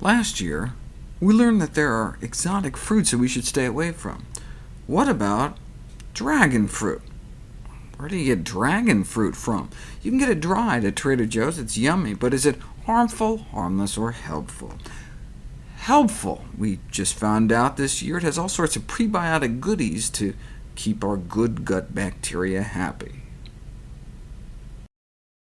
Last year, we learned that there are exotic fruits that we should stay away from. What about dragon fruit? Where do you get dragon fruit from? You can get it dried at Trader Joe's, it's yummy, but is it harmful, harmless, or helpful? Helpful! We just found out this year it has all sorts of prebiotic goodies to keep our good gut bacteria happy.